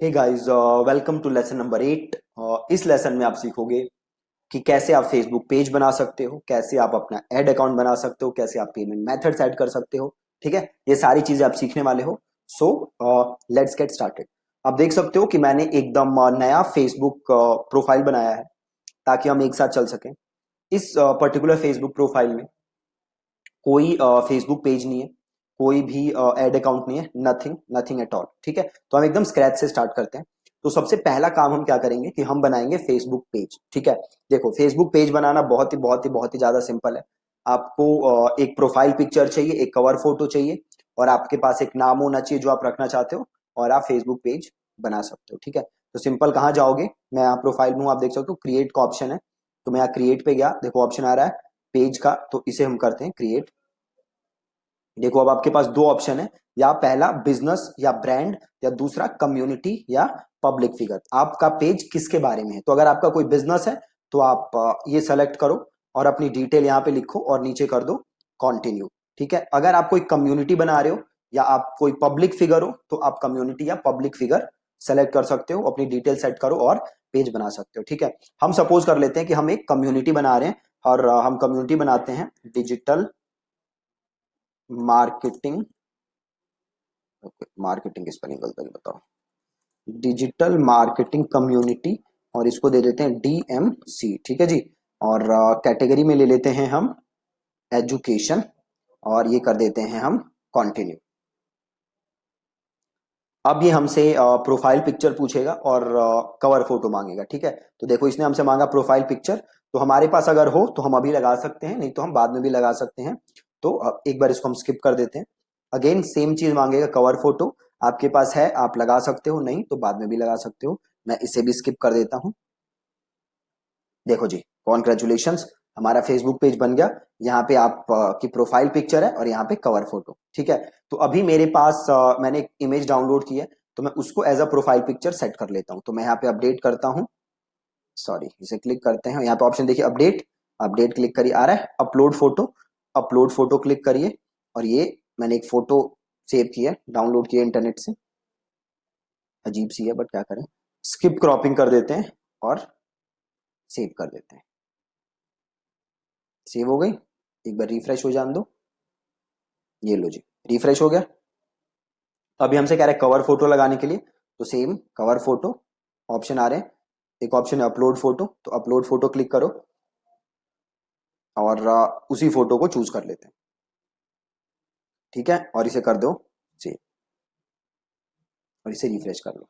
Hey guys, uh, welcome to lesson number uh, اس lesson میں آپ سیکھو گے کہ کیسے آپ فیس بک پیج بنا سکتے ہو کیسے آپ اپنا ایڈ اکاؤنٹ بنا سکتے ہو کیسے آپ پیمنٹ میتھڈ سیٹ کر سکتے ہو ٹھیک ہے؟ یہ ساری چیزیں آپ سیکھنے والے ہو. سو لیٹس گیٹ اسٹارٹیڈ آپ دیکھ سکتے ہو کہ میں نے ایک دم uh, نیا فیس بک پروفائل بنایا ہے تاکہ ہم ایک ساتھ چل سکیں. اس پرٹیکولر فیس بک پروفائل میں کوئی فیس بک پیج نہیں ہے. کوئی بھی ایڈ اکاؤنٹ نہیں ہے نتھنگ نتھنگ ایٹ آل ٹھیک ہے؟ تو ہم ایک دم اسکریچ سے اسٹارٹ کرتے ہیں۔ تو سب سے پہلا کام ہم کیا کریں گے کہ ہم بنائیں گے فیس بک پیج ٹھیک ہے؟ دیکھو فیس بک پیج بنانا بہت ہی بہت ہی بہت ہی زیادہ سمپل ہے۔ آپ کو ایک پروفائل پکچر چاہیے، ایک کور فوٹو چاہیے اور آپ کے پاس ایک نام ہونا چاہیے جو آپ رکھنا چاہتے ہو اور آپ فیس بک پیج بنا سکتے ہو، ٹھیک ہے؟ تو سمپل کہاں جاؤ گے؟ میں یہاں پروفائل میں ہوں، آپ دیکھ سکتے ہو کریٹ کا آپشن ہے۔ تو میں یہاں کریٹ پہ گیا، دیکھو آپشن آ رہا ہے پیج کا، تو اسے ہم کرتے ہیں کریٹ دیکھو، اب آپ کے پاس دو آپشن ہے یا پہلا بزنس یا برانڈ یا دوسرا کمیونٹی یا پبلک فگر آپ کا پیج کس کے بارے میں ہے؟ تو اگر آپ کا کوئی بزنس ہے، تو آپ یہ سلیکٹ کرو اور اپنی ڈیٹیل یہاں پہ لکھو اور نیچے کر دو کانٹینیو ٹھیک ہے؟ اگر آپ کوئی کمیونٹی بنا رہے ہو یا آپ کوئی پبلک فگر ہو، تو آپ کمیونٹی یا پبلک فگر سلیکٹ کر سکتے ہو، اپنی ڈیٹیل سیٹ کرو اور پیج بنا سکتے ہو، ٹھیک ہے؟ ہم سپوز کر لیتے ہیں کہ ہم ایک کمیونٹی بنا رہے ہیں اور ہم کمیونٹی بناتے ہیں ڈیجیٹل مارکیٹنگ مارکیٹنگ اس پر غلط ہے بتاؤ۔ ڈیجیٹل مارکیٹنگ کمیونٹی اور اس کو دے دیتے ہیں ڈی ایم سی ٹھیک ہے جی؟ اور کیٹیگری میں لے لیتے ہیں ہم ایجوکیشن اور یہ کر دیتے ہیں ہم کانٹینیو اب یہ ہم سے پروفائل پکچر پوچھے گا، اور کور فوٹو مانگے گا، ٹھیک ہے؟ تو دیکھو، اس نے ہم سے مانگا پروفائل پکچر تو ہمارے پاس اگر ہو تو ہم ابھی لگا سکتے ہیں، نہیں تو ہم بعد میں بھی لگا سکتے ہیں۔ تو ایک بار اس کو ہم اسکپ کر دیتے ہیں۔ اگین سیم چیز مانگے گا کور فوٹو آپ کے پاس ہے، آپ لگا سکتے ہو، نہیں تو بعد میں بھی لگا سکتے ہو۔ میں اسے بھی اسکپ کر دیتا ہوں۔ دیکھو جی کانگریچولیشن ہمارا فیس بک پیج بن گیا۔ یہاں پہ آپ کی پروفائل پکچر ہے اور یہاں پہ کور فوٹو ٹھیک ہے؟ تو ابھی میرے پاس میں نے ایک امیج ڈاؤن لوڈ کی ہے۔ تو میں اس کو as a profile picture set کر لیتا ہوں۔ تو میں یہاں پہ اپڈیٹ کرتا ہوں۔ سوری اسے کلک کرتے ہیں۔ یہاں پہ آپشن دیکھیے اپڈیٹ اپڈیٹ کلک کری آ رہا ہے۔ Upload photo upload photo click کریے اور یہ میں نے ایک فوٹو سیو کیا ہے ڈاؤن لوڈ کیا انٹرنیٹ سے۔ عجیب سی ہے بٹ کیا کریں۔ اسکپ کراپنگ کر دیتے ہیں اور سیو کر دیتے ہیں۔ سیو ہو گئی۔ ایک بار ریفریش ہو جان دو۔ یہ لو جی۔ ریفریش ہو گیا۔ ابھی ہم سے کہہ رہے کور فوٹو لگانے کے لیے۔ تو سیم کور فوٹو آپشن آ رہے ہیں۔ ایک آپشن ہے اپلوڈ فوٹو تو اپلوڈ فوٹو کلک کرو۔ اور اسی فوٹو کو چوز کر لیتے ہیں۔ ٹھیک ہے؟ اور اسے کر دو۔ سیو اور اسے ریفریش کر لو۔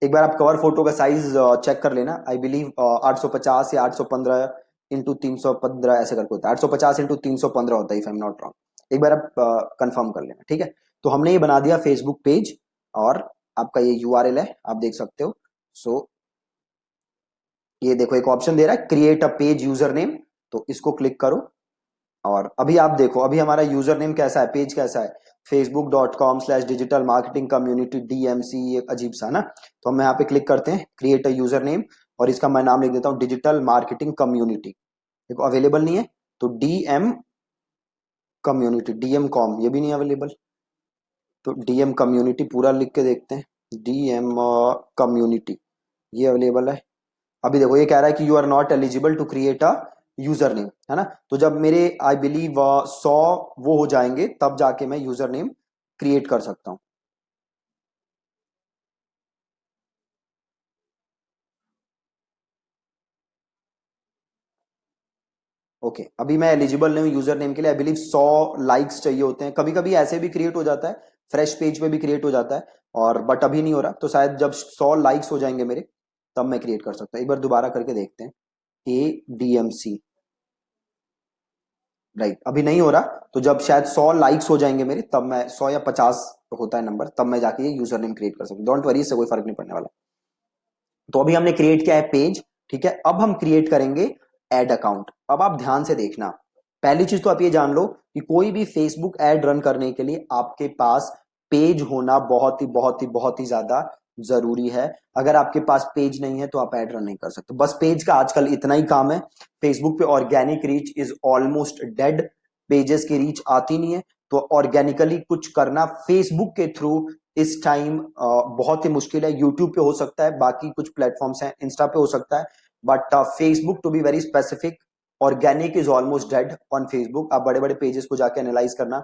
ایک بار آپ کور فوٹو کا سائز چیک کر لینا۔ آئی بلیو آٹھ سو پچاس یا آٹھ سو پندرہ انٹو تین سو پندرہ ایسے کر کے ہوتا ہے۔ آٹھ سو پچاس انٹو تین سو پندرہ ہوتا ہے ایم ناٹ رانگ ایک بار آپ کنفرم کر لینا۔ ٹھیک ہے؟ تو ہم نے یہ بنا دیا فیس بک پیج اور آپ کا یہ یو آر ایل ہے، آپ دیکھ سکتے ہو۔ سو یہ دیکھو، ایک آپشن دے رہا ہے create a page username تو اس کو کلک کرو اور ابھی آپ دیکھو، ابھی ہمارا یوزر نیم کیسا ہے؟ پیج کیسا ہے؟ Facebook dot com slash digital marketing community D M C یہ عجیب سا نا؟ تو ہم یہاں پہ کلک کرتے ہیں کریٹ اے یوزر نیم اور اس کا میں نام لکھ دیتا ہوں ڈیجیٹل مارکیٹنگ کمیونٹی دیکھو اویلیبل نہیں ہے، تو D M community D M com یہ بھی نہیں اویلیبل تو ڈی ایم کمیونٹی پورا لکھ کے دیکھتے ہیں۔ ڈی ایم کمیونٹی یہ اویلیبل ہے۔ ابھی دیکھو، یہ کہہ رہا ہے کہ you are not eligible to create a username, ہے نا؟ تو جب میرے آئی بلیو سو وہ ہو جائیں گے، تب جا کے میں یوزر نیم کریٹ کر سکتا ہوں۔ Okay okay. ابھی میں ایلیجیبل نہیں ہوں یوزر نیم کے لیے۔ آئی بلیو سو لائکس چاہیے ہوتے ہیں۔ کبھی کبھی ایسے بھی کریٹ ہو جاتا ہے فریش پیج پہ بھی کریٹ ہو جاتا ہے اور بٹ ابھی نہیں ہو رہا۔ تو شاید جب سو لائکس ہو جائیں گے میرے، تب میں کریٹ کر سکتا ہوں۔ ایک بار دوبارہ کر کے دیکھتے ہیں۔ A D M C right right. ابھی نہیں ہو رہا تو جب شاید سو لائکس ہو جائیں گے میرے، تب میں سو یا پچاس ہوتا ہے نمبر تب میں جا کے یہ یوزر نیم کریٹ کر سکتا ڈونٹ وری اس سے کوئی فرق نہیں پڑنے والا۔ تو ابھی ہم نے کریٹ کیا ہے پیج ٹھیک ہے؟ اب ہم کریٹ کریں گے ایڈ اکاؤنٹ اب آپ دھیان سے دیکھنا۔ پہلی چیز تو آپ یہ جان لو کہ کوئی بھی فیس بک ایڈ رن کرنے کے لیے آپ کے پاس پیج ہونا بہت ہی بہت ہی بہت ہی زیادہ ضروری ہے۔ اگر آپ کے پاس پیج نہیں ہے تو آپ ایڈ رن نہیں کر سکتے۔ بس پیج کا آج کل اتنا ہی کام ہے۔ فیس بک پہ organic reach is almost dead pages کی ریچ آتی نہیں ہے۔ تو آرگینکلی کچھ کرنا فیس بک کے تھرو اس ٹائم بہت ہی مشکل ہے۔ یوٹیوب پہ ہو سکتا ہے۔ باقی کچھ پلیٹ فارمس ہیں۔ انسٹا پہ ہو سکتا ہے۔ But Facebook to be very specific organic is almost dead on Facebook آپ بڑے بڑے پیجز کو جا کے انالائز کرنا۔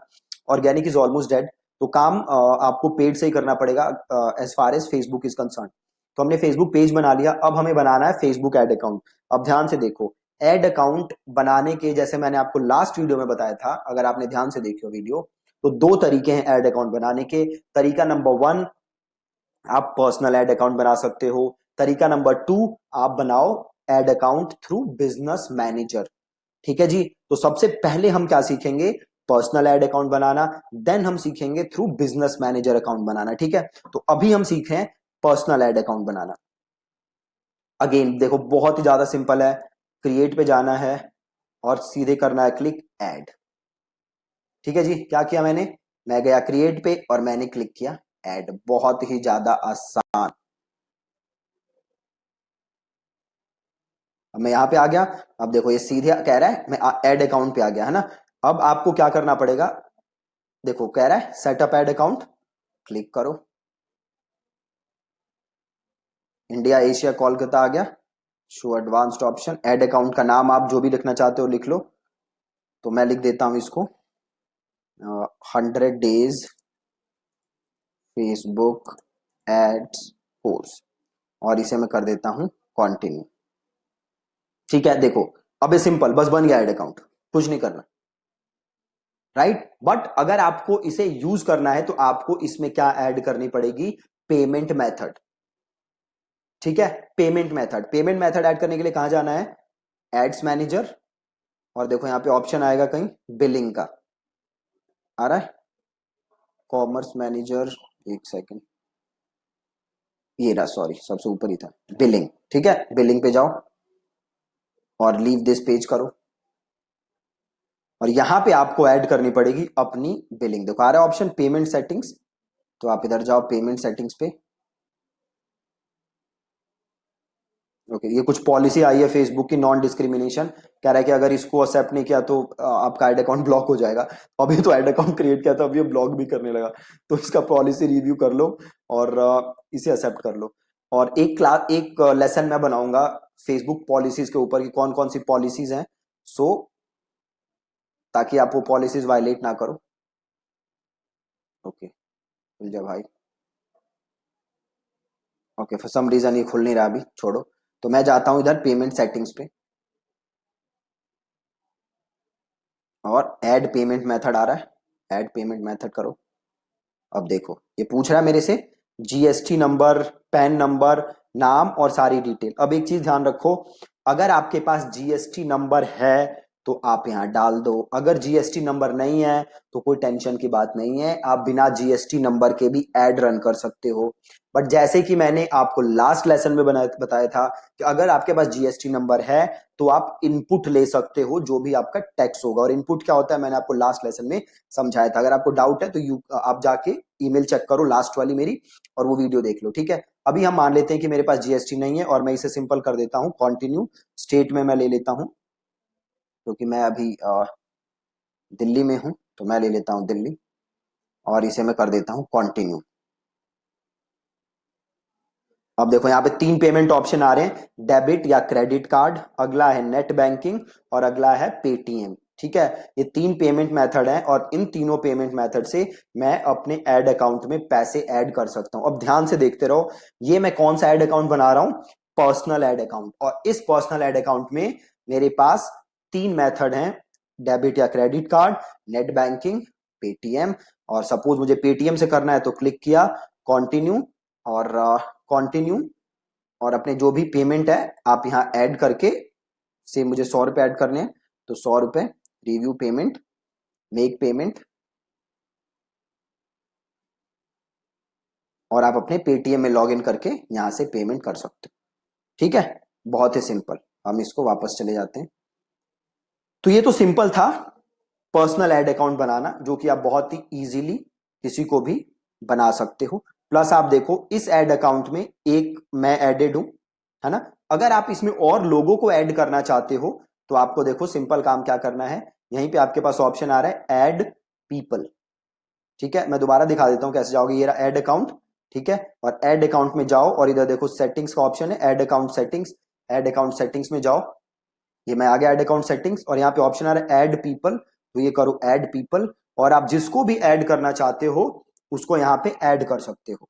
آرگینک از آلموسٹ ڈیڈ تو کام آپ کو پیڈ سے ہی کرنا پڑے گا as far as Facebook is concern تو ہم نے فیس بک پیج بنا لیا، اب ہمیں بنانا ہے فیس بک ایڈ اکاؤنٹ اب دھیان سے دیکھو ایڈ اکاؤنٹ بنانے کے، جیسے میں نے آپ کو لاسٹ ویڈیو میں بتایا تھا، اگر آپ نے دھیان سے دیکھو ویڈیو تو دو طریقے ہیں ایڈ اکاؤنٹ بنانے کے. طریقہ نمبر ون آپ پرسنل ایڈ اکاؤنٹ بنا سکتے ہو. طریقہ نمبر ٹو آپ بناؤ ad account through business manager ٹھیک ہے جی؟ تو سب سے پہلے ہم کیا سیکھیں گے؟ پرسنل ایڈ اکاؤنٹ بنانا دین ہم سیکھیں گے تھرو بزنس مینیجر اکاؤنٹ بنانا، ٹھیک ہے؟ تو ابھی ہم سیکھیں پرسنل ایڈ اکاؤنٹ بنانا۔ اگین دیکھو، بہت ہی زیادہ سمپل ہے۔ کریٹ پہ جانا ہے اور سیدھے کرنا ہے کلک ایڈ ٹھیک ہے جی؟ کیا کیا میں نے؟ میں گیا کریٹ پہ اور میں نے کلک کیا ایڈ بہت ہی زیادہ آسان۔ اب میں یہاں پہ آ گیا۔ اب دیکھو، یہ سیدھے کہہ رہا ہے، میں ایڈ اکاؤنٹ پہ آ گیا، ہے نا؟ اب آپ کو کیا کرنا پڑے گا؟ دیکھو، کہہ رہا ہے set up ad account click کرو۔ انڈیا ایشیا کولکتا آ گیا۔ Show advanced option ad account کا نام آپ جو بھی لکھنا چاہتے ہو لکھ لو۔ تو میں لکھ دیتا ہوں اس کو۔ Hundred days Facebook ads course اور اسے میں کر دیتا ہوں کانٹینیو ٹھیک ہے، دیکھو۔ اب یہ سمپل بس بن گیا ایڈ اکاؤنٹ کچھ نہیں کرنا۔ رائٹ بٹ اگر آپ کو اسے یوز کرنا ہے تو آپ کو اس میں کیا ایڈ کرنی پڑے گی؟ پیمنٹ میتھڈ ٹھیک ہے؟ Payment method payment method ad کرنے کے لیے کہاں جانا ہے؟ ایڈس مینیجر اور دیکھو یہاں پہ آپشن آئے گا کہیں بلنگ کا. آ رہا ہے؟ کامرس مینیجر ایک سیکنڈ یہ رہا سوری سب سے اوپر ہی تھا. بلنگ ٹھیک ہے؟ بلنگ پہ جاؤ. اور لیو دس پیج کرو. اور یہاں پہ آپ کو ایڈ کرنی پڑے گی اپنی بلنگ دیکھو، آ رہا ہے آپشن پیمنٹ سیٹنگس تو آپ ادھر جاؤ پیمنٹ سیٹنگس پہ۔ اوکے یہ کچھ پالیسی آئی ہے فیس بک کی نان ڈسکریمنیشن کہہ رہا ہے کہ اگر اس کو ایکسپٹ نہیں کیا تو آپ کا ایڈ اکاؤنٹ بلاک ہو جائے گا۔ ابھی تو ایڈ اکاؤنٹ کریٹ کیا تھا، ابھی بلاک بھی کرنے لگا۔ تو اس کا پالیسی ریویو کر لو اور اسے ایکسپٹ کر لو۔ اور ایک کلاس ایک لیسن میں بناؤں گا فیس بک پالیسیز کے اوپر کی کون کون سی پالیسیز ہیں۔ سو تاکہ آپ وہ پالیسیز وائلیٹ نہ کرو۔ اوکے کھل جا بھائی۔ اوکے فور سم ریزن یہ کھل نہیں رہا ابھی، چھوڑو۔ تو میں جاتا ہوں ادھر پیمنٹ سیٹنگز پہ۔ اور ایڈ پیمنٹ میتھڈ آ رہا ہے۔ ایڈ پیمنٹ میتھڈ کرو۔ اب دیکھو، یہ پوچھ رہا ہے میرے سے G S T number PAN number نام اور ساری ڈیٹیل اب ایک چیز دھیان رکھو، اگر آپ کے پاس جی ایس ٹی نمبر ہے تو آپ یہاں ڈال دو۔ اگر جی ایس ٹی نمبر نہیں ہے تو کوئی ٹینشن کی بات نہیں ہے۔ آپ بنا جی ایس ٹی نمبر کے بھی ایڈ رن کر سکتے ہو۔ بٹ جیسے کہ میں نے آپ کو لاسٹ لیسن میں بتایا تھا کہ اگر آپ کے پاس جی ایس ٹی نمبر ہے تو آپ ان پٹ لے سکتے ہو جو بھی آپ کا ٹیکس ہوگا۔ اور ان پٹ کیا ہوتا ہے؟ میں نے آپ کو لاسٹ لیسن میں سمجھایا تھا۔ اگر آپ کو ڈاؤٹ ہے تو آپ جا کے ای میل چیک کرو لاسٹ والی میری اور وہ ویڈیو دیکھ لو، ٹھیک ہے؟ ابھی ہم مان لیتے ہیں کہ میرے پاس جی ایس ٹی نہیں ہے اور میں اسے سمپل کر دیتا ہوں۔ کنٹینیو اسٹیٹ میں میں لے لیتا ہوں۔ کیونکہ میں ابھی دلی میں ہوں، تو میں لے لیتا ہوں دلی اور اسے میں کر دیتا ہوں کنٹینیو اب دیکھو یہاں پہ تین پیمنٹ آپشن آ رہے ہیں ڈیبٹ یا کریڈٹ کارڈ اگلا ہے نیٹ بینکنگ اور اگلا ہے پے ٹی ایم ٹھیک ہے، یہ تین پیمنٹ میتھڈ ہیں اور ان تینوں پیمنٹ میتھڈ سے میں اپنے ایڈ اکاؤنٹ میں پیسے ایڈ کر سکتا ہوں۔ اب دھیان سے دیکھتے رہو، یہ میں کون سا ایڈ اکاؤنٹ بنا رہا ہوں؟ پرسنل ایڈ اکاؤنٹ اور اس پرسنل ایڈ اکاؤنٹ میں میرے پاس تین میتھڈ ہیں ڈیبٹ یا credit card, net banking, Paytm. اور سپوز مجھے پے ٹی ایم سے کرنا ہے تو کلک کیا کانٹینیو اور کانٹینیو اور اپنے جو بھی پیمنٹ ہے، آپ یہاں ایڈ کر کے سے مجھے سو روپے ایڈ کرنے ہیں، تو سو روپے ریویو پیمنٹ، میک پیمنٹ. اور آپ اپنے پے ٹی ایم میں لاگ ان کر کے یہاں سے پیمنٹ کر سکتے ٹھیک ہے؟ بہت ہی سمپل۔ ہم اس کو واپس چلے جاتے ہیں۔ تو یہ تو سمپل تھا، پرسنل ایڈ اکاؤنٹ بنانا، جو کہ آپ بہت ہی ایزیلی کسی کو بھی بنا سکتے ہو۔ پلس آپ دیکھو، اس ایڈ اکاؤنٹ میں ایک میں ایڈیڈ ہوں، ہے نا؟ اگر آپ اس میں اور لوگوں کو ایڈ کرنا چاہتے ہو، تو آپ کو دیکھو سمپل کام کیا کرنا ہے۔ یہیں پہ آپ کے پاس آپشن آ رہا ہے، ایڈ پیپل۔ ٹھیک ہے؟ میں دوبارہ دکھا دیتا ہوں کیسے جاؤ گے۔ یہ رہا ایڈ اکاؤنٹ، ٹھیک ہے؟ اور ایڈ اکاؤنٹ میں جاؤ اور ادھر دیکھو سیٹنگز کا آپشن ہے، ad account settings ad account settings میں جاؤ۔ یہ میں آگے ایڈ اکاؤنٹ سیٹنگز اور یہاں پہ آپشن آ رہا ہے ایڈ پیپل تو یہ کرو ایڈ پیپل اور آپ جس کو بھی ایڈ کرنا چاہتے ہو، اس کو یہاں پہ ایڈ کر سکتے ہو۔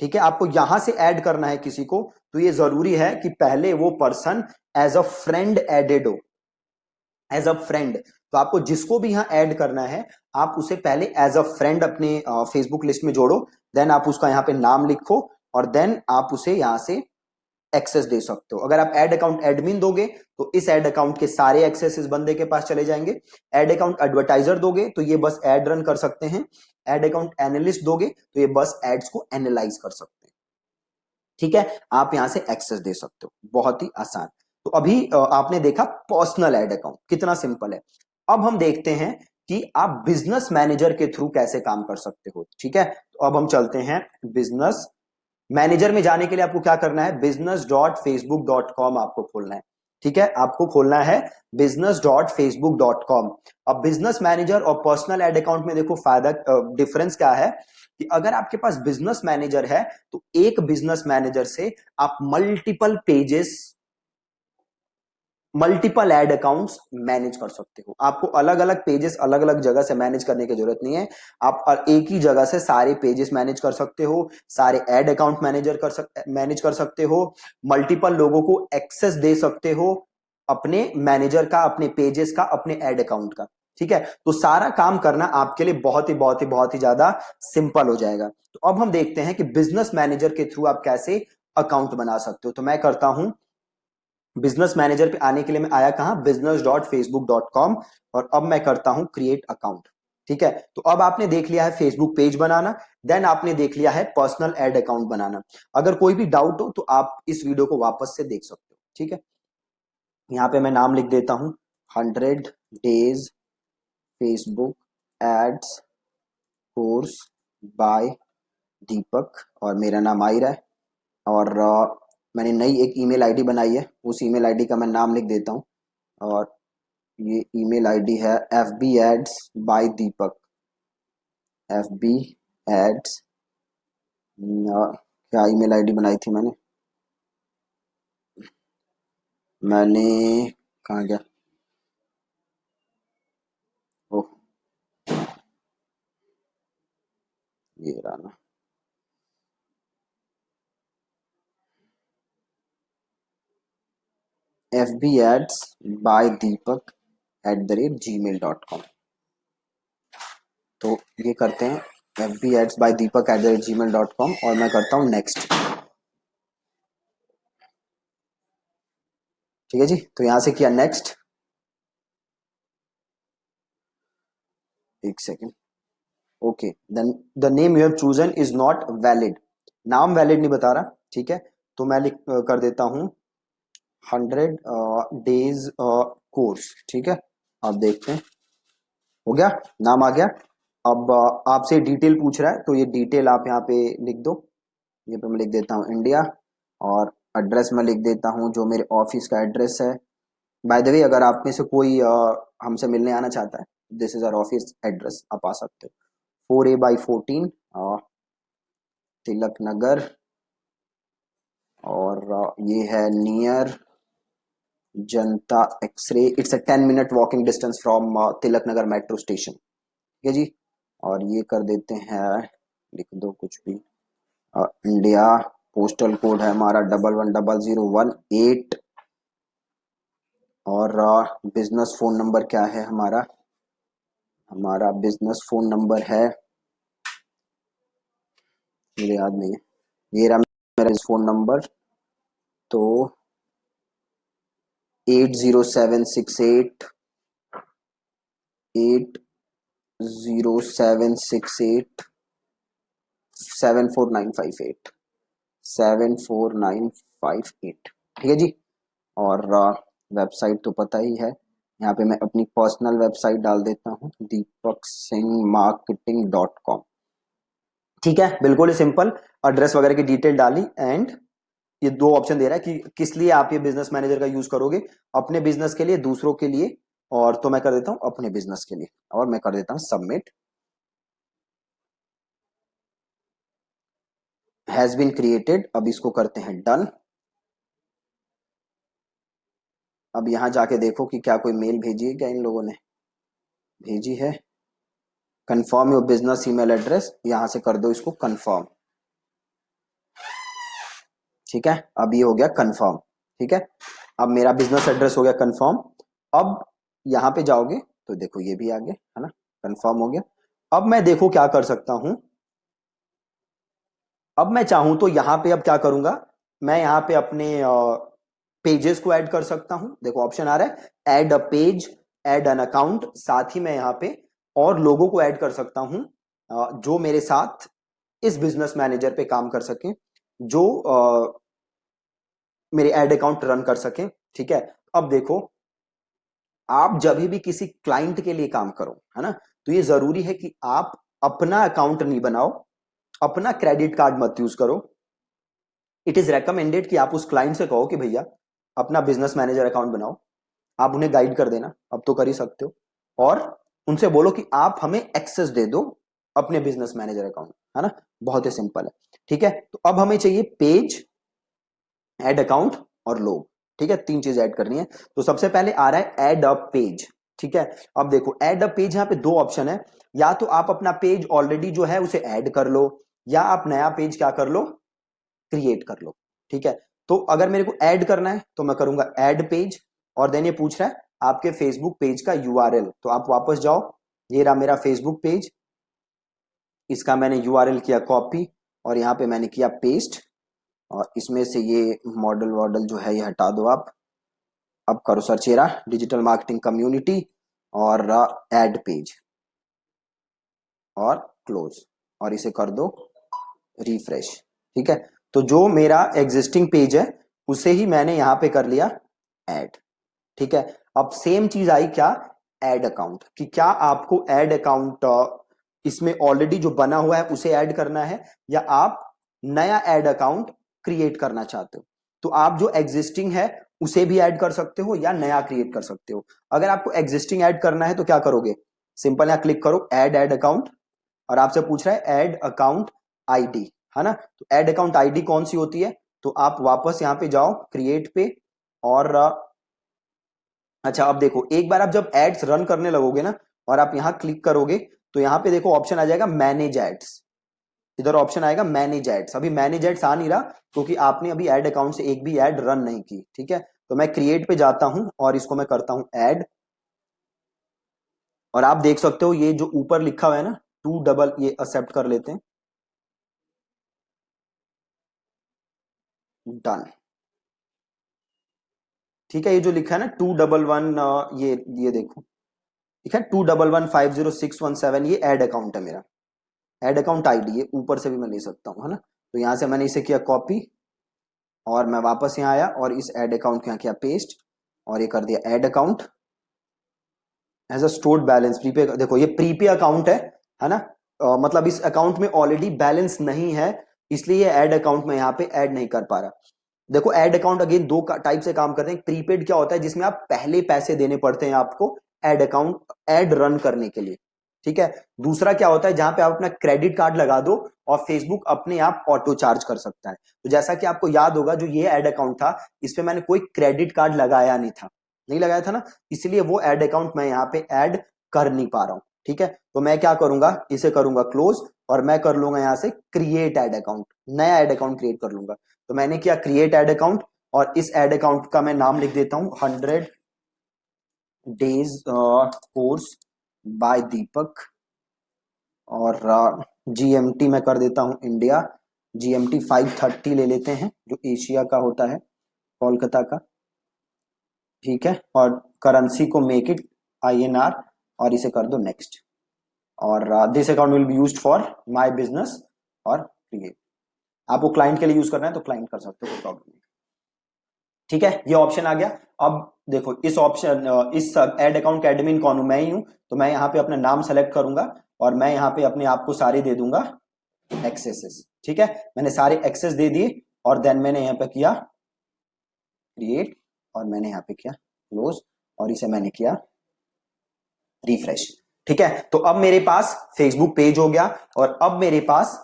ٹھیک ہے؟ آپ کو یہاں سے ایڈ کرنا ہے کسی کو، تو یہ ضروری ہے کہ پہلے وہ person as a friend added who. As a friend تو آپ کو جس کو بھی یہاں ایڈ کرنا ہے، آپ اسے پہلے ایز اے فرینڈ اپنے فیس بک لسٹ میں جوڑو دین آپ اس کا یہاں پہ نام لکھو اور دین آپ اسے یہاں سے ایکسس دے سکتے ہو۔ اگر آپ ایڈ اکاؤنٹ ایڈمن دو گے، تو اس ایڈ اکاؤنٹ کے سارے ایکسس اس بندے کے پاس چلے جائیں گے۔ ایڈ اکاؤنٹ ایڈورٹائزر دو گے، تو یہ بس ایڈ رن کر سکتے ہیں۔ ایڈ اکاؤنٹ اینالسٹ دو گے، تو یہ بس ایڈس کو اینالائز کر سکتے ہیں۔ ٹھیک ہے؟ آپ یہاں سے ایکسس دے سکتے ہو۔ بہت ہی آسان۔ تو ابھی آپ نے دیکھا پرسنل ایڈ اکاؤنٹ کتنا سمپل ہے۔ اب ہم دیکھتے ہیں کہ آپ بزنس مینیجر کے تھرو کیسے کام کر سکتے ہو۔ ٹھیک ہے؟ تو اب ہم چلتے ہیں بزنس مینیجر میں جانے کے لیے آپ کو کیا کرنا ہے؟ Business dot Facebook dot com آپ کو کھولنا ہے۔ ٹھیک ہے؟ آپ کو کھولنا ہے business dot Facebook dot com اب بزنس مینیجر اور پرسنل ایڈ اکاؤنٹ میں دیکھو فائدہ ڈفرنس کیا ہے کہ اگر آپ کے پاس بزنس مینیجر ہے تو ایک بزنس مینیجر سے آپ multiple pages multiple ad accounts manage کر سکتے ہو۔ آپ کو الگ الگ پیجز الگ الگ جگہ سے مینج کرنے کی ضرورت نہیں ہے۔ آپ ایک ہی جگہ سے سارے پیجز مینج کر سکتے ہو، سارے ایڈ اکاؤنٹ مینیجر کر سکتے مینج کر سکتے ہو ملٹیپل لوگوں کو ایکسس دے سکتے ہو اپنے مینیجر کا، اپنے پیجز کا، اپنے ایڈ اکاؤنٹ کا۔ ٹھیک ہے؟ تو سارا کام کرنا آپ کے لیے بہت ہی بہت ہی بہت ہی زیادہ سمپل ہو جائے گا۔ تو اب ہم دیکھتے ہیں کہ بزنس مینیجر کے تھرو آپ کیسے اکاؤنٹ بنا سکتے ہو۔ تو میں کرتا ہوں۔ بزنس مینیجر پہ آنے کے لیے میں آیا کہاں؟ Business dot Facebook dot com اور اب میں کرتا ہوں کریٹ اکاؤنٹ ٹھیک ہے؟ تو اب آپ نے دیکھ لیا ہے فیس بک پیج بنانا دین آپ نے دیکھ لیا ہے پرسنل ایڈ اکاؤنٹ بنانا۔ اگر کوئی بھی ڈاؤٹ ہو تو آپ اس ویڈیو کو واپس سے دیکھ سکتے ہو، ٹھیک ہے؟ یہاں پہ میں نام لکھ دیتا ہوں hundred days Facebook ads course by Deepak اور میرا نام آئر ہے اور میں نے نئی ایک ای میل آئی ڈی بنائی ہے۔ اس ای میل آئی ڈی کا میں نام لکھ دیتا ہوں۔ اور یہ ای میل آئی ڈی ہے F B ads by Deepak F B ads کیا ای میل آئی ڈی بنائی تھی میں نے؟ میں نے کہاں گیا؟ یہ رہا نا۔ F B ads by Deepak at the rate Gmail dot com تو یہ کرتے ہیں F B ads by Deepak at the rate Gmail dot com اور میں کرتا ہوں نیکسٹ ٹھیک ہے جی؟ تو یہاں سے کیا نیکسٹ ایک second okay then the name you have chosen is not valid نام ویلڈ نہیں بتا رہا، ٹھیک ہے؟ تو میں لکھ کر دیتا ہوں. ہنڈریڈ ڈیز کورس، ٹھیک ہے؟ آپ دیکھتے ہیں۔ ہو گیا؟ نام آ گیا؟ اب آپ سے ڈیٹیل پوچھ رہا ہے، تو یہ ڈیٹیل آپ یہاں پہ لکھ دو۔ یہ پہ میں لکھ دیتا ہوں انڈیا، اور ایڈریس میں لکھ دیتا ہوں جو میرے آفس کا ایڈریس ہے۔ بائی دا وے اگر آپ میں سے کوئی ہم سے ملنے آنا چاہتا ہے this is our office address آپ آ سکتے ہو۔ Four A by fourteen Tilak Nagar, اور یہ ہے near Janta X ray it's a ten minute walking distance from Tilak Nagar metro station ٹھیک ہے جی اور یہ کر دیتے ہیں لکھ دو کچھ بھی انڈیا پوسٹل کوڈ ہے ہمارا double one double zero one eight اور بزنس فون نمبر کیا ہے ہمارا ہمارا بزنس فون نمبر ہے مجھے یاد نہیں ہے یہ رہا میرا فون نمبر تو eight zero seven six eight eight zero seven six eight seven four nine five eight seven four nine five eight ٹھیک ہے جی اور ویب سائٹ تو پتہ ہی ہے یہاں پہ میں اپنی پرسنل ویب سائٹ ڈال دیتا ہوں Deepak Singh marketing dot com ٹھیک ہے بالکل ہی سمپل ایڈریس وغیرہ کی ڈیٹیل ڈالی اینڈ یہ دو آپشن دے رہا ہے کہ کس لیے آپ یہ بزنس مینیجر کا یوز کرو گے؟ اپنے بزنس کے لیے، دوسروں کے لیے، اور تو میں کر دیتا ہوں اپنے بزنس کے لیے، اور میں کر دیتا ہوں سبمٹ ہیز بین کریٹڈ اب اس کو کرتے ہیں ڈن اب یہاں جا کے دیکھو کہ کیا کوئی میل بھیجی ہے کیا ان لوگوں نے؟ بھیجی ہے. Confirm your business email address یہاں سے کر دو اس کو کنفرم ٹھیک ہے؟ اب یہ ہو گیا کنفرم ٹھیک ہے؟ اب میرا بزنس ایڈریس ہو گیا کنفرم اب یہاں پہ جاؤ گے تو دیکھو یہ بھی آگے، ہے نا؟ کنفرم ہو گیا۔ اب میں دیکھو کیا کر سکتا ہوں۔ اب میں چاہوں تو یہاں پہ اب کیا کروں گا؟ میں یہاں پہ اپنے پیجز کو ایڈ کر سکتا ہوں۔ دیکھو آپشن آ رہا ہے add a page add an account ساتھ ہی میں یہاں پہ اور لوگوں کو ایڈ کر سکتا ہوں جو میرے ساتھ اس بزنس مینیجر پہ کام کر سکیں۔ جو میرے ایڈ اکاؤنٹ رن کر سکیں، ٹھیک ہے؟ اب دیکھو، آپ جب بھی کسی کلائنٹ کے لیے کام کرو، ہے نا؟ تو یہ ضروری ہے کہ آپ اپنا اکاؤنٹ نہیں بناؤ، اپنا کریڈٹ کارڈ مت یوز کرو۔ اٹ از ریکمینڈیڈ کہ آپ اس کلائنٹ سے کہو کہ بھیا، اپنا بزنس مینیجر اکاؤنٹ بناؤ۔ آپ انہیں گائیڈ کر دینا، اب تو کر ہی سکتے ہو۔ اور ان سے بولو کہ آپ ہمیں ایکسس دے دو اپنے بزنس مینیجر اکاؤنٹ، ہے نا؟ بہت ہی سمپل ہے۔ ٹھیک ہے؟ تو اب ہمیں چاہیے پیج ایڈ اکاؤنٹ اور لوگ ٹھیک ہے؟ تین چیز ایڈ کرنی ہے تو سب سے پہلے آ رہا ہے ایڈ ا پیج ٹھیک ہے؟ اب دیکھو ایڈ ا پیج یہاں پہ دو آپشن ہے یا تو آپ اپنا پیج آلریڈی جو ہے اسے ایڈ کر لو، یا آپ نیا پیج کیا کر لو کریٹ کر لو۔ ٹھیک ہے؟ تو اگر میرے کو ایڈ کرنا ہے، تو میں کروں گا ایڈ پیج اور دین یہ پوچھ رہا ہے آپ کے فیس بک پیج کا یو آر ایل تو آپ واپس جاؤ، یہ رہا میرا فیس بک پیج اس کا میں نے یو آر ایل کیا کاپی اور یہاں پہ میں نے کیا پیسٹ اور اس میں سے یہ ماڈل واڈل جو ہے یہ ہٹا دو آپ۔ اب کرو سر چیرا ڈیجیٹل مارکیٹنگ کمیونٹی اور ایڈ پیج اور کلوز اور اسے کر دو ریفریش ٹھیک ہے؟ تو جو میرا ایگزٹنگ پیج ہے، اسے ہی میں نے یہاں پہ کر لیا ایڈ ٹھیک ہے؟ اب سیم چیز آئی کیا؟ ایڈ اکاؤنٹ کہ کیا آپ کو ایڈ اکاؤنٹ اس میں آلریڈی جو بنا ہوا ہے، اسے ایڈ کرنا ہے یا آپ نیا ایڈ اکاؤنٹ کریٹ کرنا چاہتے ہو۔ تو آپ جو ایگزٹنگ ہے، اسے بھی ایڈ کر سکتے ہو یا نیا کریٹ کر سکتے ہو۔ اگر آپ کو ایگزٹنگ ایڈ کرنا ہے تو کیا کرو گے؟ سمپل یا کلک کرو ایڈ ایڈ اکاؤنٹ اور آپ سے پوچھ رہا ہے ایڈ اکاؤنٹ آئی ڈی ہے نا؟ تو ایڈ اکاؤنٹ آئی ڈی کون سی ہوتی ہے؟ تو آپ واپس یہاں پہ جاؤ کریٹ پہ اور اچھا اب دیکھو، ایک بار آپ جب ایڈس رن کرنے لگو گے نا اور آپ یہاں کلک کرو گے تو یہاں پہ دیکھو آپشن آ جائے گا مینیج ایڈس ادھر آپشن آئے گا مینیج ایڈس ابھی مینیج ایڈس آ نہیں رہا کیونکہ آپ نے ابھی ایڈ اکاؤنٹ سے ایک بھی ایڈ رن نہیں کی، ٹھیک ہے؟ تو میں کریٹ پہ جاتا ہوں اور اس کو میں کرتا ہوں ایڈ اور آپ دیکھ سکتے ہو یہ جو اوپر لکھا ہوا ہے نا ٹو ڈبل یہ اکسپٹ کر لیتے ہیں۔ ڈن ٹھیک ہے، یہ جو لکھا ہے نا ٹو ڈبل ون یہ دیکھو۔ ٹھیک ہے، two double one five zero six one seven, یہ ایڈ اکاؤنٹ ہے میرا۔ ایڈ اکاؤنٹ آئی ڈی ہے، اوپر سے بھی میں لے سکتا ہوں، ہے نا؟ تو یہاں سے میں نے اسے کیا کاپی اور میں واپس یہاں آیا اور اس ایڈ اکاؤنٹ کو یہاں کیا پیسٹ اور یہ کر دیا۔ Ad account as a stored balance prepay دیکھو، یہ پری پے اکاؤنٹ ہے ہے نا؟ مطلب اس اکاؤنٹ میں آلریڈی بیلنس نہیں ہے، اس لیے یہ ایڈ اکاؤنٹ میں یہاں پہ ایڈ نہیں کر پا رہا۔ دیکھو ایڈ اکاؤنٹ اگین دو ٹائپ سے کام کرتے ہیں۔ پری پیڈ کیا ہوتا ہے، جس میں آپ پہلے پیسے دینے پڑتے ہیں آپ کو ایڈ اکاؤنٹ ایڈ رن کرنے کے لیے، ٹھیک ہے؟ دوسرا کیا ہوتا ہے؟ جہاں پہ آپ اپنا کریڈٹ کارڈ لگا دو اور فیس بک اپنے آپ آٹو چارج کر سکتا ہے۔ تو جیسا کہ آپ کو یاد ہوگا، جو یہ ایڈ اکاؤنٹ تھا، اس پہ میں نے کوئی کریڈٹ کارڈ لگایا نہیں تھا۔ نہیں لگایا تھا نا؟ اس لیے وہ ایڈ اکاؤنٹ میں یہاں پہ ایڈ کر نہیں پا رہا ہوں، ٹھیک ہے؟ تو میں کیا کروں گا؟ اسے کروں گا کلوز اور میں کر لوں گا یہاں سے کریٹ ایڈ اکاؤنٹ نیا ایڈ اکاؤنٹ کریٹ کر لوں گا۔ تو میں نے کیا کریٹ ایڈ اکاؤنٹ اور اس ایڈ اکاؤنٹ کا میں نام لکھ دیتا ہوں hundred days course uh, by Deepak اور جی ایم ٹی میں کر دیتا ہوں India G M T five thirty لے لیتے ہیں، جو ایشیا کا ہوتا ہے کولکتا کا۔ ٹھیک ہے، اور کرنسی کو make it I N R اور اسے کر دو نیکسٹ اور this account will be use for my business اور کریٹ آپ کو کلائنٹ کے لیے یوز کرنا ہے تو کلائنٹ کر سکتے ہو، کوئی پرابلم نہیں۔ ٹھیک ہے، یہ آپشن آ گیا۔ اب دیکھو، اس آپشن اس ایڈ اکاؤنٹ ایڈمن کون ہوں؟ میں ہی ہوں، تو میں یہاں پہ اپنا نام سلیکٹ کروں گا اور میں یہاں پہ اپنے آپ کو سارے دے دوں گا ایکسیسز ٹھیک ہے، میں نے سارے ایکسیس دے دیے اور دین میں نے یہاں پہ کیا کریٹ اور میں نے یہاں پہ کیا کلوز اور اسے میں نے کیا ریفریش ٹھیک ہے، تو اب میرے پاس فیس بک پیج ہو گیا اور اب میرے پاس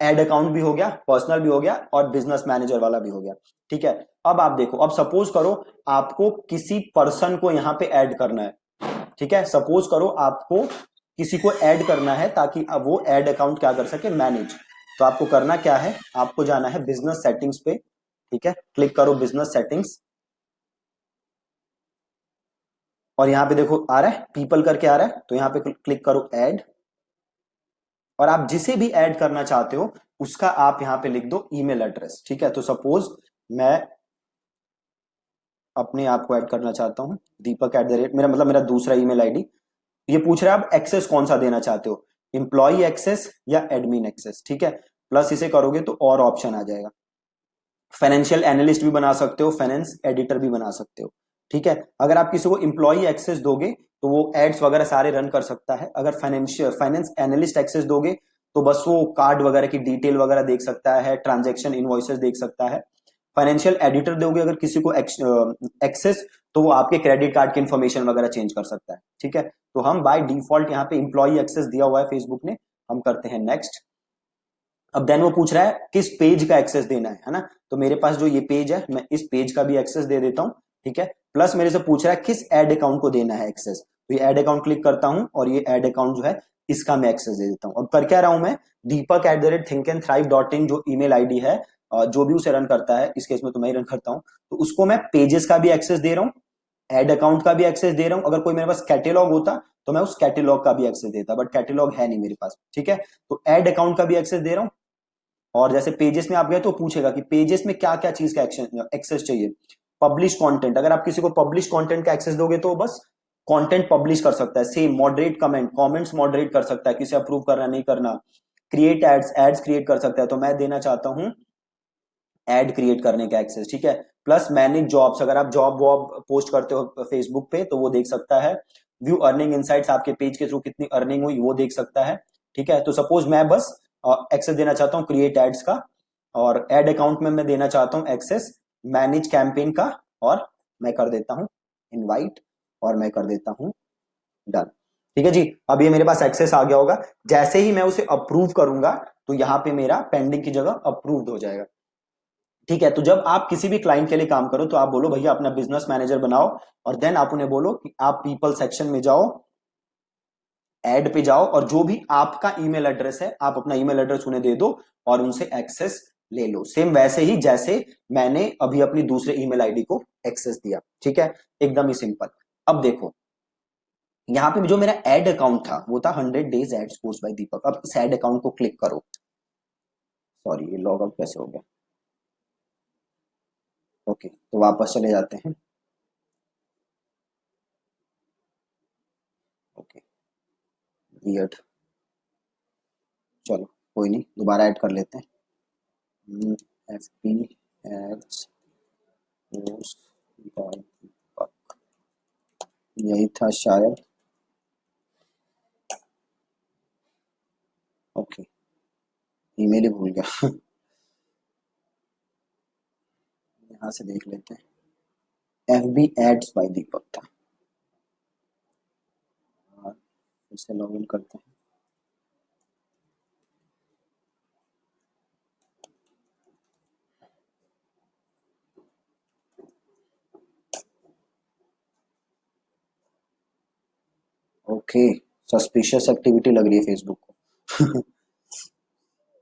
ایڈ اکاؤنٹ بھی ہو گیا پرسنل بھی ہو گیا اور بزنس مینیجر والا بھی ہو گیا۔ ٹھیک ہے؟ اب آپ دیکھو، اب سپوز کرو آپ کو کسی پرسن کو یہاں پہ ایڈ کرنا ہے۔ ٹھیک ہے؟ سپوز کرو آپ کو کسی کو ایڈ کرنا ہے تاکہ وہ ایڈ اکاؤنٹ کیا کر سکے؟ مینج تو آپ کو کرنا کیا ہے؟ آپ کو جانا ہے بزنس سیٹنگس پہ۔ ٹھیک ہے؟ کلک کرو بزنس سیٹنگس اور یہاں پہ دیکھو، آ رہا ہے پیپل کر کے آ رہا ہے۔ تو یہاں پہ کلک کرو ایڈ اور آپ جسے بھی ایڈ کرنا چاہتے ہو، اس کا آپ یہاں پہ لکھ دو ای میل ایڈریس ٹھیک ہے؟ تو سپوز میں اپنے آپ کو ایڈ کرنا چاہتا ہوں دیپک ایٹ دا ریٹ میرا مطلب میرا دوسرا ای میل آئی ڈی یہ پوچھ رہا ہے، آپ ایکسس کون سا دینا چاہتے ہو؟ امپلائی ایکسس یا ایڈمین ایکسس ٹھیک ہے؟ پلس اسے کرو گے تو اور آپشن آ جائے گا۔ فائنینشیل اینالسٹ بھی بنا سکتے ہو فائنینس ایڈیٹر بھی بنا سکتے ہو۔ ٹھیک ہے؟ اگر آپ کسی کو امپلائی ایکسس دو گے تو وہ ایڈس وغیرہ سارے رن کر سکتا ہے۔ اگر فائنینس اینالسٹ ایکسس دو گے تو بس وہ کارڈ وغیرہ کی ڈیٹیل وغیرہ دیکھ سکتا ہے ٹرانزیکشن انوائسز دیکھ سکتا ہے۔ فائنینشیل ایڈیٹر دو گے اگر کسی کو ایکسس تو وہ آپ کے کریڈٹ کارڈ کی انفارمیشن وغیرہ چینج کر سکتا ہے۔ ٹھیک ہے؟ تو ہم بائی ڈیفالٹ یہاں پہ امپلائی ایکسس دیا ہوا ہے فیس بک نے۔ ہم کرتے ہیں نیکسٹ اب دین وہ پوچھ رہا ہے کس پیج کا ایکسس دینا ہے نا؟ تو میرے پاس جو یہ پیج ہے، میں اس پیج کا بھی ایکسس دے دیتا ہوں۔ ٹھیک ہے؟ پلس میرے سے پوچھ رہا ہے کس ایڈ اکاؤنٹ کو دینا ہے ایکسس تو یہ ایڈ اکاؤنٹ کلک کرتا ہوں اور یہ ایڈ اکاؤنٹ جو ہے اس کا میں ایکسس دے دیتا ہوں۔ اب کر کیا رہا ہوں میں؟ Deepak at the rate think and thrive dot in جو ای میل آئی ڈی ہے جو بھی اسے رن کرتا ہے، اس کیس میں تو میں ہی رن کرتا ہوں۔ تو اس کو میں پیجز کا بھی ایکسس دے رہا ہوں ایڈ اکاؤنٹ کا بھی ایکسس دے رہا ہوں۔ اگر کوئی میرے پاس کیٹلاگ ہوتا تو میں اس کیٹلاگ کا بھی ایکسس دیتا بٹ کیٹلاگ ہے نہیں میرے پاس، ٹھیک ہے؟ تو ایڈ اکاؤنٹ کا بھی ایکسس دے رہا ہوں۔ اور جیسے پیجز میں آپ گئے تو پوچھے گا کہ پیجز میں کیا کیا چیز کا ایکسس چاہیے۔ پبلش کانٹینٹ اگر آپ کسی کو پبلش کانٹینٹ کا ایکسس دو گے تو بس کانٹینٹ پبلش کر سکتا ہے. Same moderate comment comments moderate کر سکتا ہے. کسی اپروو کرنا، نہیں کرنا. کریٹ ایڈس ایڈس کریٹ کر سکتا ہے. تو میں دینا چاہتا ہوں ایڈ کریٹ کرنے کا ایکسس ٹھیک ہے؟ پلس مینج جابس اگر آپ جاب واب پوسٹ کرتے ہو فیس بک پہ تو وہ دیکھ سکتا ہے. ویو ارننگ انسائٹس آپ کے پیج کے تھرو کتنی ارننگ ہوئی وہ دیکھ سکتا ہے. ٹھیک ہے؟ تو سپوز میں بس ایکسس دینا چاہتا ہوں کریٹ ایڈس کا. اور ایڈ اکاؤنٹ میں میں دینا چاہتا ہوں ایکسس مینج کیمپین کا اور میں کر دیتا ہوں انوائٹ اور میں کر دیتا ہوں ڈن ٹھیک ہے جی اب یہ میرے پاس ایکسس آ گیا ہوگا جیسے ہی میں اسے اپروو کروں گا تو یہاں پہ میرا پینڈنگ کی جگہ اپروڈ ہو جائے گا ٹھیک ہے تو جب آپ کسی بھی کلائنٹ کے لیے کام کرو تو آپ بولو بھیا اپنا بزنس مینیجر بناؤ اور دین آپ انہیں بولو کہ آپ پیپل سیکشن میں جاؤ ایڈ پہ جاؤ اور جو بھی آپ کا ای میل ایڈریس ہے آپ اپنا ای میل ایڈریس انہیں دے دو اور ان سے ایکسس لے لو۔ سیم ویسے ہی جیسے میں نے ابھی اپنی دوسرے ای میل آئی ڈی کو ایکسس دیا۔ ٹھیک ہے؟ ایک دم ہی سمپل اب دیکھو۔ یہاں پہ جو میرا ایڈ اکاؤنٹ تھا، وہ تھا hundred days ad post by Deepak اب اس ایڈ اکاؤنٹ کو کلک کرو۔ سوری یہ لاگ آؤٹ کیسے ہو گیا؟ اوکے تو واپس چلے جاتے ہیں۔ اوکے چلو، کوئی نہیں، دوبارہ ایڈ کر لیتے ہیں۔ ایف پی ایڈس یہی تھا شاید اوکے ای میل ہی بھول گیا یہاں سے دیکھ لیتے ہیں F B ads by Deepak تھا پھر سے لاگ ان کرتے ہیں اوکے سسپیشس ایکٹیویٹی لگ رہی ہے فیس بک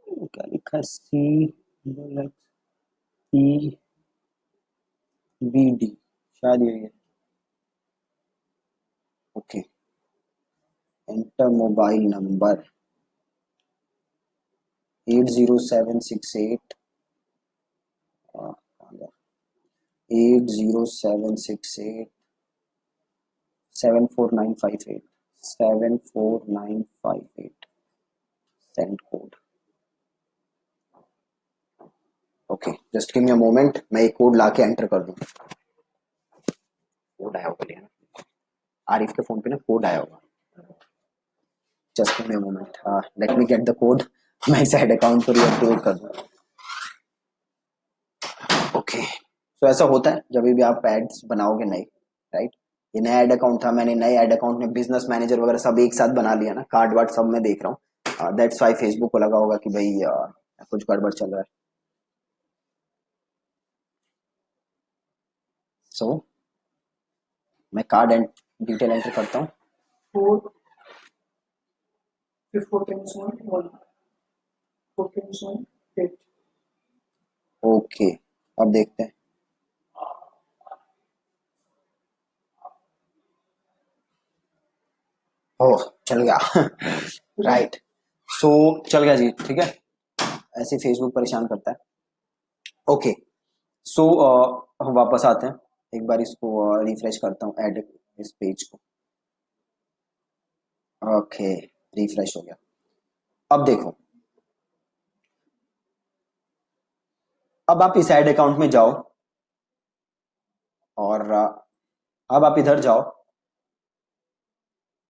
کو کیا لکھا سی بی ڈی شاید یہی ہے okay enter mobile number eight zero seven six eight eight zero seven six eight seven four nine five eight seven four nine five eight send code okay just give moment میں ایک code لا کے inter کر دوں code آیا ہوگا لیا نا عارف کے فون پہ نا کوڈ آیا ہوگا just give me moment let me get the code میں اس ایڈ اکاؤنٹ کو ری ایکٹیویٹ کر دوں اوکے سو ایسا ہوتا ہے جب بھی آپ ایڈس بناؤ گے نئے رائٹ یہ نیا ایڈ اکاؤنٹ تھا میں نے نئے ایڈ اکاؤنٹ میں بزنس مینیجر وغیرہ سب ایک ساتھ بنا لیا نا۔ کارڈ وارڈ سب میں دیکھ رہا ہوں۔ دیٹس وائی فیس بک کو لگا ہوگا کہ بھائی کچھ گڑبڑ چل رہا ہے۔ سو میں کارڈ اینڈ ڈیٹیل انٹر کرتا ہوں۔ اوکے اب دیکھتے ہیں۔ چل گیا۔ رائٹ سو چل گیا جی ٹھیک ہے؟ ایسے فیس بک پریشان کرتا ہے۔ اوکے سو ہم واپس آتے ہیں۔ ایک بار اس کو ریفریش کرتا ہوں ایڈ اس پیج کو۔ اوکے ریفریش ہو گیا۔ اب دیکھو۔ اب آپ اس ایڈ اکاؤنٹ میں جاؤ اور اب آپ ادھر جاؤ۔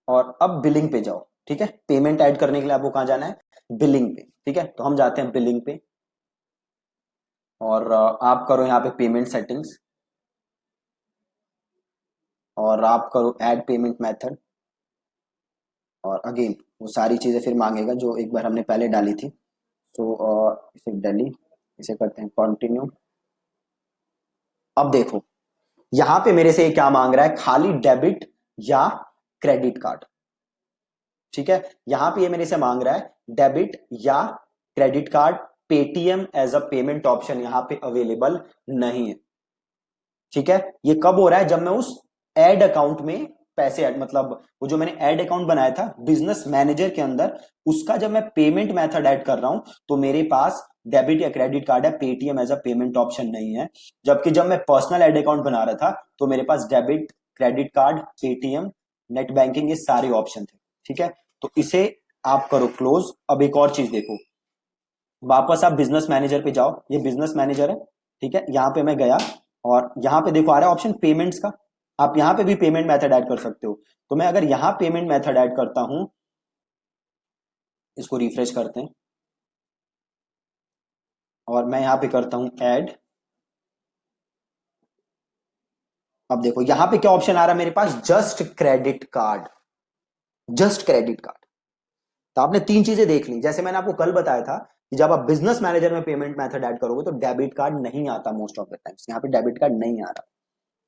اور اب بلنگ پہ جاؤ، ٹھیک ہے؟ پیمنٹ ایڈ کرنے کے لیے آپ کو کہاں جانا ہے؟ بلنگ پہ، ٹھیک ہے؟ تو ہم جاتے ہیں بلنگ پہ۔ اور آپ کرو یہاں پہ پیمنٹ سیٹنگس اور آپ کرو ایڈ پیمنٹ میتھڈ اور اگین وہ ساری چیزیں پھر مانگے گا جو ایک بار ہم نے پہلے ڈالی تھی۔ تو اسے ڈلی اسے کرتے ہیں کنٹینیو اب دیکھو، یہاں پہ میرے سے یہ کیا مانگ رہا ہے؟ خالی ڈیبٹ یا کریڈٹ کارڈ ٹھیک ہے؟ یہاں پہ یہ میرے سے مانگ رہا ہے ڈیبٹ یا credit card Paytm as a payment option یہاں پہ اویلیبل نہیں ہے۔ ٹھیک ہے؟ یہ کب ہو رہا ہے؟ جب میں اس ایڈ اکاؤنٹ میں پیسے ایڈ مطلب وہ جو میں نے ایڈ اکاؤنٹ بنایا تھا بزنس مینیجر کے اندر، اس کا جب میں پیمنٹ میتھڈ ایڈ کر رہا ہوں تو میرے پاس ڈیبٹ یا کریڈٹ کارڈ ہے Paytm as a payment option نہیں ہے۔ جبکہ جب میں پرسنل ایڈ اکاؤنٹ بنا رہا تھا تو میرے پاس debit credit card Paytm net banking یہ سارے آپشن تھے، ٹھیک ہے؟ تو اسے آپ کرو کلوز اب ایک اور چیز دیکھو۔ واپس آپ بزنس مینیجر پہ جاؤ۔ یہ بزنس مینیجر ہے، ٹھیک ہے؟ یہاں پہ میں گیا اور یہاں پہ دیکھو آ رہا ہے آپشن پیمنٹس کا۔ آپ یہاں پہ بھی پیمنٹ میتھڈ ایڈ کر سکتے ہو۔ تو میں اگر یہاں پیمنٹ میتھڈ ایڈ کرتا ہوں، اس کو ریفریش کرتے ہیں۔ اور میں یہاں پہ کرتا ہوں ایڈ اب دیکھو، یہاں پہ کیا آپشن آ رہا ہے میرے پاس؟ Just credit card just credit card تو آپ نے تین چیزیں دیکھ لی جیسے میں نے آپ کو کل بتایا تھا کہ جب آپ بزنس مینیجر میں پیمنٹ میتھڈ ایڈ کرو گے تو ڈیبٹ کارڈ نہیں آتا موسٹ آف دا ٹائمس یہاں پہ ڈیبٹ کارڈ نہیں آ رہا۔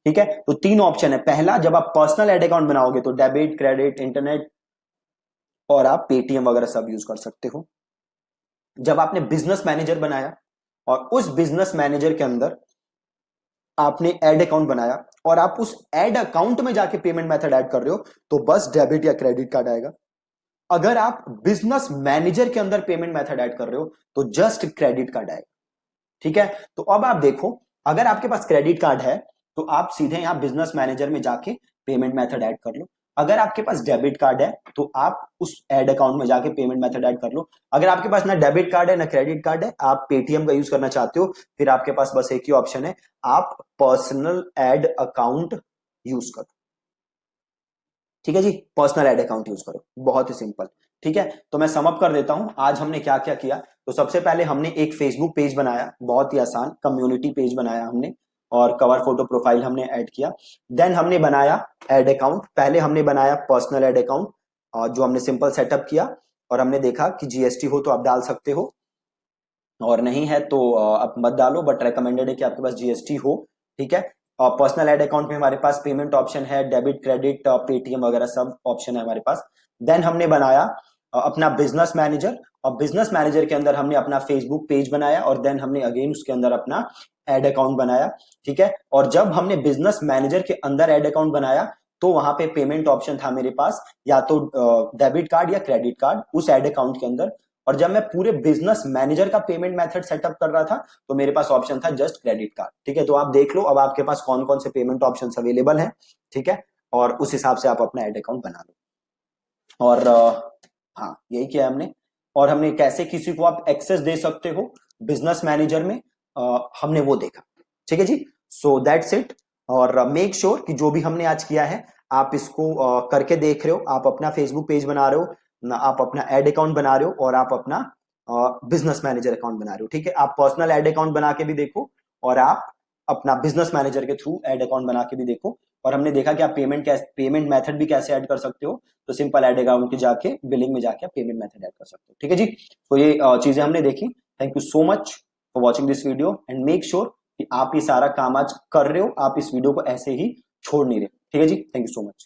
ٹھیک ہے؟ تو تین آپشن ہے۔ پہلا، جب آپ پرسنل ایڈ اکاؤنٹ بناؤ گے تو ڈیبٹ کریڈٹ انٹرنیٹ اور آپ پے ٹی ایم وغیرہ سب یوز کر سکتے ہو۔ جب آپ نے بزنس مینیجر بنایا اور اس بزنس مینیجر کے اندر آپ نے ایڈ اکاؤنٹ بنایا اور آپ اس ایڈ اکاؤنٹ میں جا کے پیمنٹ میتھڈ ایڈ کر رہے ہو تو بس ڈیبٹ یا کریڈٹ کارڈ آئے گا۔ اگر آپ بزنس مینیجر کے اندر پیمنٹ میتھڈ ایڈ کر رہے ہو تو جسٹ کریڈٹ کارڈ آئے گا۔ ٹھیک ہے؟ تو اب آپ دیکھو، اگر آپ کے پاس کریڈٹ کارڈ ہے تو آپ سیدھے یہاں بزنس مینیجر میں جا کے پیمنٹ میتھڈ ایڈ کر لو۔ اگر آپ کے پاس ڈیبٹ کارڈ ہے تو آپ اس ایڈ اکاؤنٹ میں جا کے پیمنٹ میتھڈ ایڈ کر لو۔ اگر آپ کے پاس نہ ڈیبٹ کارڈ ہے نہ کریڈٹ کارڈ ہے، آپ پے ٹی ایم کا یوز کرنا چاہتے ہو، پھر آپ کے پاس بس ایک ہی آپشن ہے۔ آپ پرسنل ایڈ اکاؤنٹ یوز کرو۔ ٹھیک ہے جی؟ پرسنل ایڈ اکاؤنٹ یوز کرو۔ بہت ہی سمپل ٹھیک ہے؟ تو میں سم اپ کر دیتا ہوں۔ آج ہم نے کیا کیا کیا؟ تو سب سے پہلے ہم نے ایک فیس بک پیج بنایا۔ بہت ہی آسان۔ کمیونٹی پیج بنایا ہم نے۔ اور کور فوٹو پروفائل ہم نے ایڈ کیا. دین ہم نے بنایا ایڈ اکاؤنٹ پہلے ہم نے بنایا پرسنل ایڈ اکاؤنٹ جو ہم نے سمپل سیٹ اپ کیا اور ہم نے دیکھا کہ جی ایس ٹی ہو تو آپ ڈال سکتے ہو اور نہیں ہے تو آپ مت ڈالو بٹ ریکمینڈیڈ ہے کہ آپ کے پاس جی ایس ٹی ہو، ٹھیک ہے؟ پرسنل ایڈ اکاؤنٹ میں ہمارے پاس پیمنٹ آپشن ہے debit credit Paytm وغیرہ سب آپشن ہے ہمارے پاس. دین ہم نے بنایا اپنا بزنس مینیجر اور بزنس مینیجر کے اندر ہم نے اپنا فیس بک پیج بنایا اور دین ہم نے اگین اس کے اندر اپنا ایڈ اکاؤنٹ بنایا، ٹھیک ہے؟ اور جب ہم نے بزنس مینیجر کے اندر ایڈ اکاؤنٹ بنایا تو وہاں پہ پیمنٹ آپشن تھا میرے پاس، یا تو ڈیبٹ کارڈ یا کریڈٹ کارڈ اس ایڈ اکاؤنٹ کے اندر۔ اور جب میں پورے بزنس مینیجر کا پیمنٹ میتھڈ سیٹ اپ کر رہا تھا تو میرے پاس آپشن تھا جسٹ کریڈٹ کارڈ ٹھیک ہے؟ تو آپ دیکھ لو اب آپ کے پاس کون کون سے پیمنٹ آپشن اویلیبل ہیں، ٹھیک ہے؟ اور اس حساب سے آپ اپنا ایڈ اکاؤنٹ بنا لو۔ اور ہاں یہی کیا ہم نے؟ اور ہم نے کیسے کسی کو آپ ایکسس دے سکتے ہو بزنس مینیجر میں ہم نے وہ دیکھا۔ ٹھیک ہے جی؟ سو دیٹس اٹ اور میک شیور کہ جو بھی ہم نے آج کیا ہے، آپ اس کو کر کے دیکھ رہے ہو۔ آپ اپنا فیس بک پیج بنا رہے ہو آپ اپنا ایڈ اکاؤنٹ بنا رہے ہو اور آپ اپنا بزنس مینیجر اکاؤنٹ بنا رہے ہو۔ ٹھیک ہے؟ آپ پرسنل ایڈ اکاؤنٹ بنا کے بھی دیکھو اور آپ اپنا بزنس مینیجر کے تھرو ایڈ اکاؤنٹ بنا کے بھی دیکھو۔ اور ہم نے دیکھا کہ آپ پیمنٹ پیمنٹ میتھڈ بھی کیسے ایڈ کر سکتے ہو۔ تو سمپل ایڈ اکاؤنٹ جا کے بلنگ میں جا کے آپ پیمنٹ میتھڈ ایڈ کر سکتے ہو۔ ٹھیک ہے جی؟ تو یہ چیزیں ہم نے دیکھی۔ Thank you so much for watching this video and make sure کہ آپ یہ سارا کام آج کر رہے ہو۔ آپ اس ویڈیو کو ایسے ہی چھوڑ نہیں رہے۔ ٹھیک ہے جی؟ Thank you so much